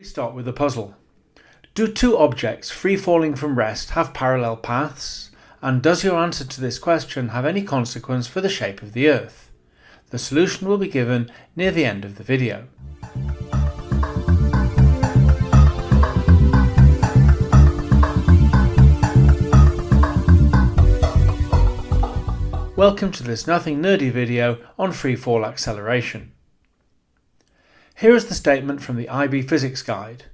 We start with a puzzle. Do two objects free falling from rest have parallel paths? And does your answer to this question have any consequence for the shape of the Earth? The solution will be given near the end of the video. Welcome to this nothing nerdy video on free fall acceleration. Here is the statement from the IB Physics Guide.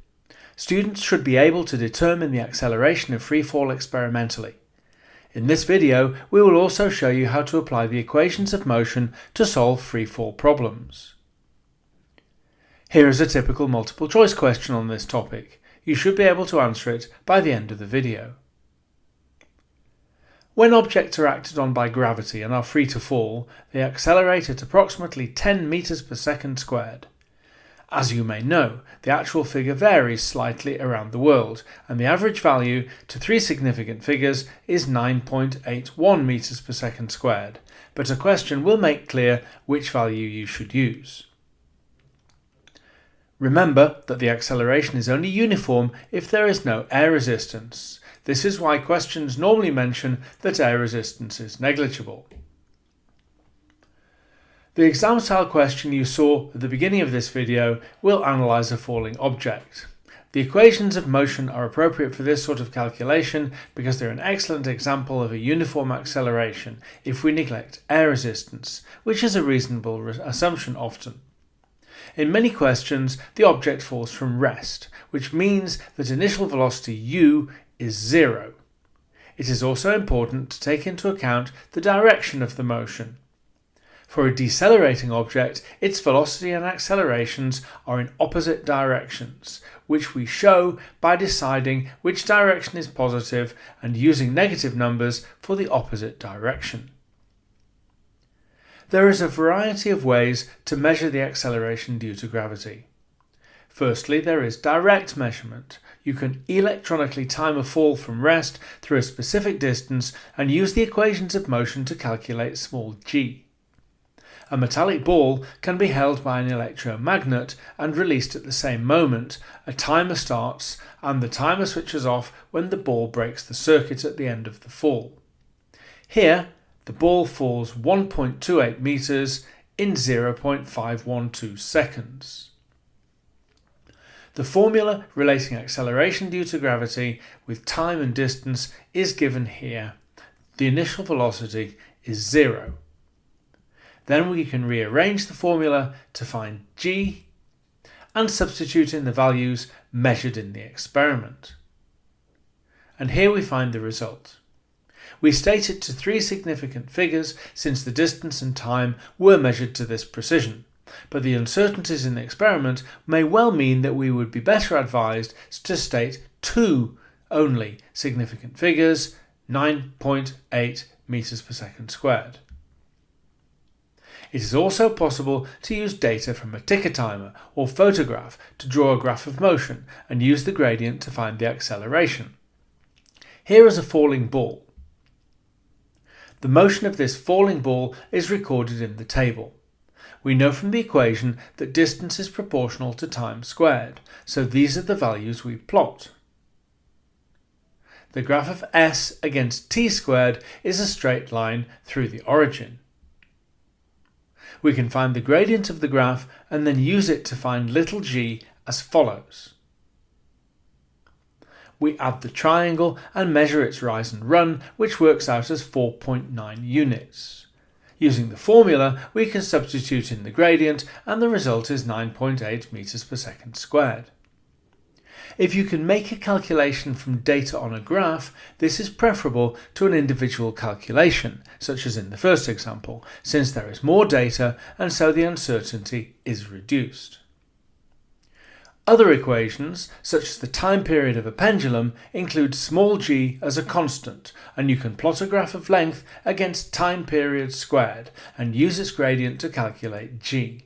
Students should be able to determine the acceleration of free fall experimentally. In this video, we will also show you how to apply the equations of motion to solve free fall problems. Here is a typical multiple choice question on this topic. You should be able to answer it by the end of the video. When objects are acted on by gravity and are free to fall, they accelerate at approximately 10 meters per second squared. As you may know, the actual figure varies slightly around the world, and the average value to three significant figures is 9.81 meters per second squared, but a question will make clear which value you should use. Remember that the acceleration is only uniform if there is no air resistance. This is why questions normally mention that air resistance is negligible. The exam style question you saw at the beginning of this video will analyse a falling object. The equations of motion are appropriate for this sort of calculation because they're an excellent example of a uniform acceleration if we neglect air resistance, which is a reasonable assumption often. In many questions, the object falls from rest, which means that initial velocity u is zero. It is also important to take into account the direction of the motion. For a decelerating object, its velocity and accelerations are in opposite directions, which we show by deciding which direction is positive and using negative numbers for the opposite direction. There is a variety of ways to measure the acceleration due to gravity. Firstly, there is direct measurement. You can electronically time a fall from rest through a specific distance and use the equations of motion to calculate small g. A metallic ball can be held by an electromagnet and released at the same moment. A timer starts and the timer switches off when the ball breaks the circuit at the end of the fall. Here, the ball falls 1.28 meters in 0.512 seconds. The formula relating acceleration due to gravity with time and distance is given here. The initial velocity is zero. Then we can rearrange the formula to find g and substitute in the values measured in the experiment. And here we find the result. We state it to three significant figures since the distance and time were measured to this precision, but the uncertainties in the experiment may well mean that we would be better advised to state two only significant figures, 9.8 meters per second squared. It is also possible to use data from a ticker timer or photograph to draw a graph of motion and use the gradient to find the acceleration. Here is a falling ball. The motion of this falling ball is recorded in the table. We know from the equation that distance is proportional to time squared, so these are the values we plot. The graph of s against t squared is a straight line through the origin we can find the gradient of the graph and then use it to find little g as follows. We add the triangle and measure its rise and run, which works out as 4.9 units. Using the formula, we can substitute in the gradient and the result is 9.8 meters per second squared. If you can make a calculation from data on a graph, this is preferable to an individual calculation, such as in the first example, since there is more data and so the uncertainty is reduced. Other equations, such as the time period of a pendulum, include small g as a constant, and you can plot a graph of length against time period squared and use its gradient to calculate g.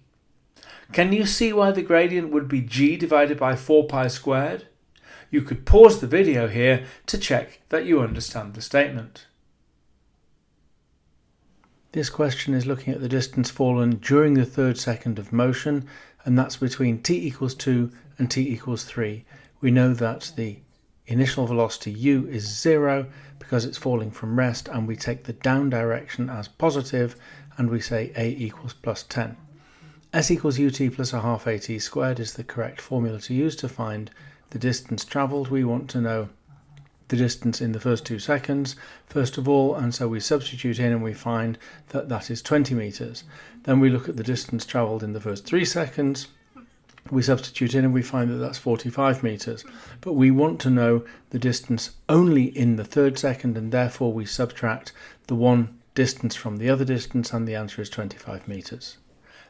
Can you see why the gradient would be g divided by 4 pi squared? You could pause the video here to check that you understand the statement. This question is looking at the distance fallen during the third second of motion and that's between t equals 2 and t equals 3, we know that the initial velocity u is 0 because it's falling from rest and we take the down direction as positive and we say a equals plus 10. S equals ut plus a half at squared is the correct formula to use to find the distance travelled. We want to know the distance in the first two seconds first of all and so we substitute in and we find that that is 20 meters. Then we look at the distance traveled in the first three seconds. We substitute in and we find that that's 45 meters. But we want to know the distance only in the third second and therefore we subtract the one distance from the other distance and the answer is 25 meters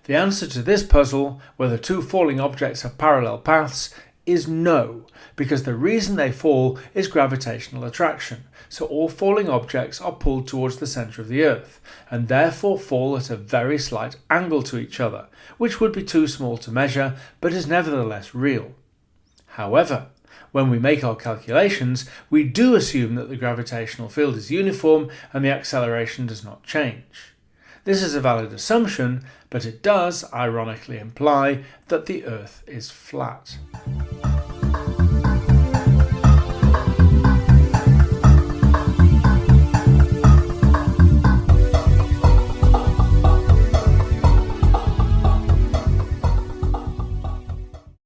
the answer to this puzzle, whether two falling objects have parallel paths, is no, because the reason they fall is gravitational attraction. So all falling objects are pulled towards the centre of the Earth, and therefore fall at a very slight angle to each other, which would be too small to measure, but is nevertheless real. However, when we make our calculations, we do assume that the gravitational field is uniform and the acceleration does not change. This is a valid assumption, but it does, ironically, imply that the Earth is flat.